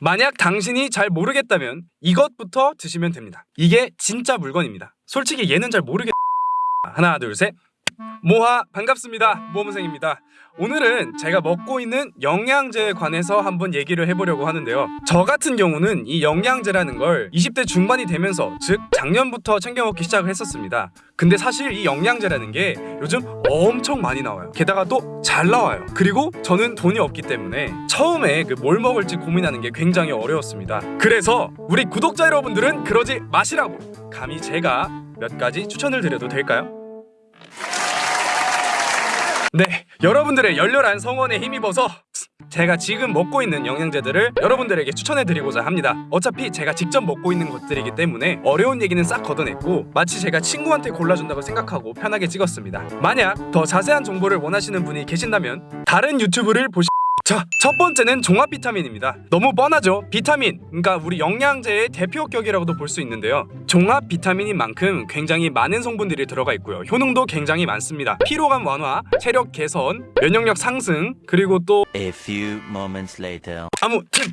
만약 당신이 잘 모르겠다면 이것부터 드시면 됩니다. 이게 진짜 물건입니다. 솔직히 얘는 잘 모르겠... 하나 둘 셋. 모하 반갑습니다. 모험생입니다. 오늘은 제가 먹고 있는 영양제에 관해서 한번 얘기를 해보려고 하는데요. 저 같은 경우는 이 영양제라는 걸 20대 중반이 되면서 즉 작년부터 챙겨 먹기 시작을 했었습니다. 근데 사실 이 영양제라는 게 요즘 엄청 많이 나와요. 게다가 또 잘 나와요. 그리고 저는 돈이 없기 때문에 처음에 그 뭘 먹을지 고민하는 게 굉장히 어려웠습니다. 그래서 우리 구독자 여러분들은 그러지 마시라고 감히 제가 몇 가지 추천을 드려도 될까요? 네, 여러분들의 열렬한 성원에 힘입어서 제가 지금 먹고 있는 영양제들을 여러분들에게 추천해드리고자 합니다. 어차피 제가 직접 먹고 있는 것들이기 때문에 어려운 얘기는 싹 걷어냈고 마치 제가 친구한테 골라준다고 생각하고 편하게 찍었습니다. 만약 더 자세한 정보를 원하시는 분이 계신다면 다른 유튜브를 보시 자, 첫 번째는 종합 비타민입니다. 너무 뻔하죠? 비타민, 그러니까 우리 영양제의 대표격이라고도 볼 수 있는데요. 종합 비타민인 만큼 굉장히 많은 성분들이 들어가 있고요. 효능도 굉장히 많습니다. 피로감 완화, 체력 개선, 면역력 상승, 그리고 또 A few moments later. 아무튼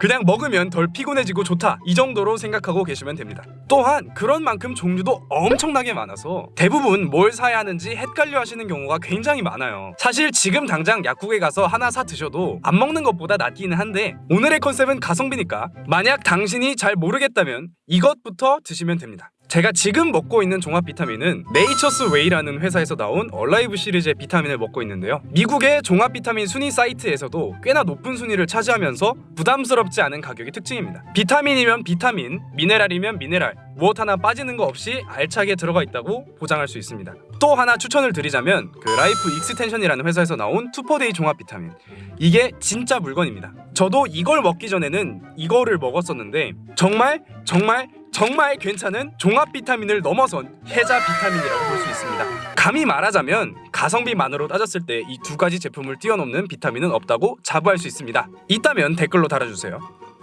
그냥 먹으면 덜 피곤해지고 좋다 이 정도로 생각하고 계시면 됩니다 또한 그런 만큼 종류도 엄청나게 많아서 대부분 뭘 사야 하는지 헷갈려 하시는 경우가 굉장히 많아요 사실 지금 당장 약국에 가서 하나 사 드셔도 안 먹는 것보다 낫기는 한데 오늘의 컨셉은 가성비니까 만약 당신이 잘 모르겠다면 이것부터 드시면 됩니다 제가 지금 먹고 있는 종합 비타민은 Nature's Way라는 회사에서 나온 Alive 시리즈의 비타민을 먹고 있는데요. 미국의 종합 비타민 순위 사이트에서도 꽤나 높은 순위를 차지하면서 부담스럽지 않은 가격이 특징입니다. 비타민이면 비타민, 미네랄이면 미네랄, 무엇 하나 빠지는 거 없이 알차게 들어가 있다고 보장할 수 있습니다. 또 하나 추천을 드리자면 그 Life Extension이라는 회사에서 나온 Two-Per-Day 종합 비타민 이게 진짜 물건입니다. 저도 이걸 먹기 전에는 이거를 먹었었는데 정말 정말 정말 괜찮은 종합 비타민을 넘어선 해자 비타민이라고 볼 수 있습니다. 감히 말하자면 가성비만으로 따졌을 때 이 두 가지 제품을 뛰어넘는 비타민은 없다고 자부할 수 있습니다. 있다면 댓글로 달아주세요.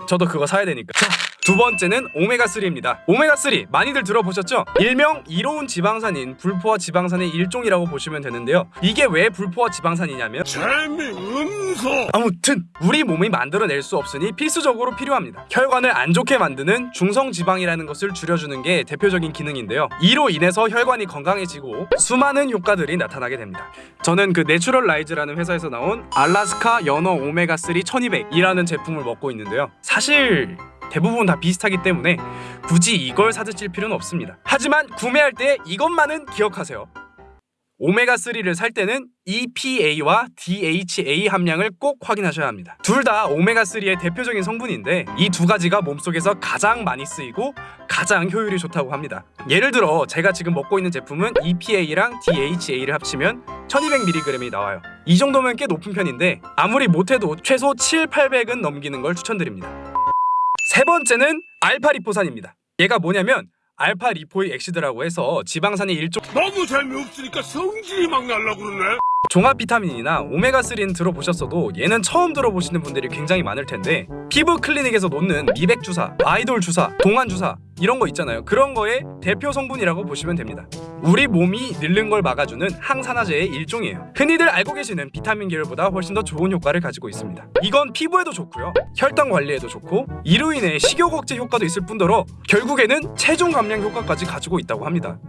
저도 그거 사야 되니까. 자, 두 번째는 오메가3입니다. 오메가3 많이들 들어보셨죠? 일명 이로운 지방산인 불포화 지방산의 일종이라고 보시면 되는데요. 이게 왜 불포화 지방산이냐면 재미없어 아무튼 우리 몸이 만들어낼 수 없으니 필수적으로 필요합니다. 혈관을 안 좋게 만드는 중성 지방이라는 것을 줄여주는 게 대표적인 기능인데요. 이로 인해서 혈관이 건강해지고 수많은 효과들이 나타나게 됩니다. 저는 그 Naturalize라는 회사에서 나온 알라스카 연어 오메가 3 1200이라는 제품을 먹고 있는데요. 사실 대부분 다 비슷하기 때문에 굳이 이걸 사드실 필요는 없습니다. 하지만 구매할 때 이것만은 기억하세요. 오메가3를 살 때는 EPA와 DHA 함량을 꼭 확인하셔야 합니다. 둘 다 오메가3의 대표적인 성분인데 이 두 가지가 몸속에서 가장 많이 쓰이고 가장 효율이 좋다고 합니다. 예를 들어 제가 지금 먹고 있는 제품은 EPA랑 DHA를 합치면 1200mg이 나와요. 이 정도면 꽤 높은 편인데 아무리 못해도 최소 7, 800은 넘기는 걸 추천드립니다. 세 번째는 알파리포산입니다. 얘가 뭐냐면 alpha lipoic acid라고 해서 지방산의 일종 너무 재미없으니까 성질이 막 날라 그러네 종합 비타민이나 오메가3는 들어보셨어도 얘는 처음 들어보시는 분들이 굉장히 많을 텐데 피부 클리닉에서 놓는 미백 주사, 아이돌 주사, 동안 주사 이런 거 있잖아요. 그런 거의 대표 성분이라고 보시면 됩니다. 우리 몸이 늙는 걸 막아주는 항산화제의 일종이에요. 흔히들 알고 계시는 비타민 계열보다 훨씬 더 좋은 효과를 가지고 있습니다. 이건 피부에도 좋고요. 혈당 관리에도 좋고 이로 인해 식욕 억제 효과도 있을 뿐더러 결국에는 체중 감량 효과까지 가지고 있다고 합니다.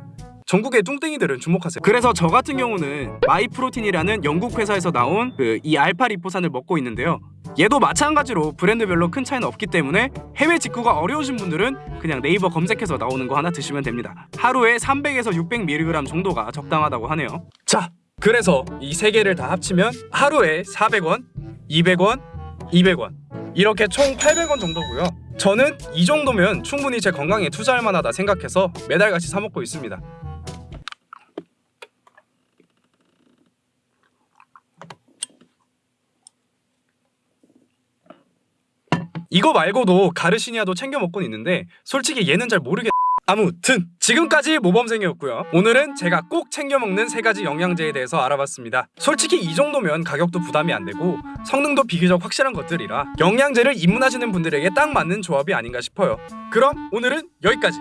전국의 뚱땡이들은 주목하세요. 그래서 저 같은 경우는 마이프로틴이라는 영국 회사에서 나온 그 이 알파 리포산을 먹고 있는데요. 얘도 마찬가지로 브랜드별로 큰 차이는 없기 때문에 해외 직구가 어려우신 분들은 그냥 네이버 검색해서 나오는 거 하나 드시면 됩니다. 하루에 300에서 600mg 정도가 적당하다고 하네요. 자, 그래서 이 세 개를 다 합치면 하루에 400원, 200원, 200원 이렇게 총 800원 정도고요. 저는 이 정도면 충분히 제 건강에 투자할 만하다 생각해서 매달 같이 사 먹고 있습니다. 이거 말고도 가르시니아도 챙겨 먹곤 있는데 솔직히 얘는 잘 모르겠... 아무튼 지금까지 모범생이었고요. 오늘은 제가 꼭 챙겨 먹는 세 가지 영양제에 대해서 알아봤습니다. 솔직히 이 정도면 가격도 부담이 안 되고 성능도 비교적 확실한 것들이라 영양제를 입문하시는 분들에게 딱 맞는 조합이 아닌가 싶어요. 그럼 오늘은 여기까지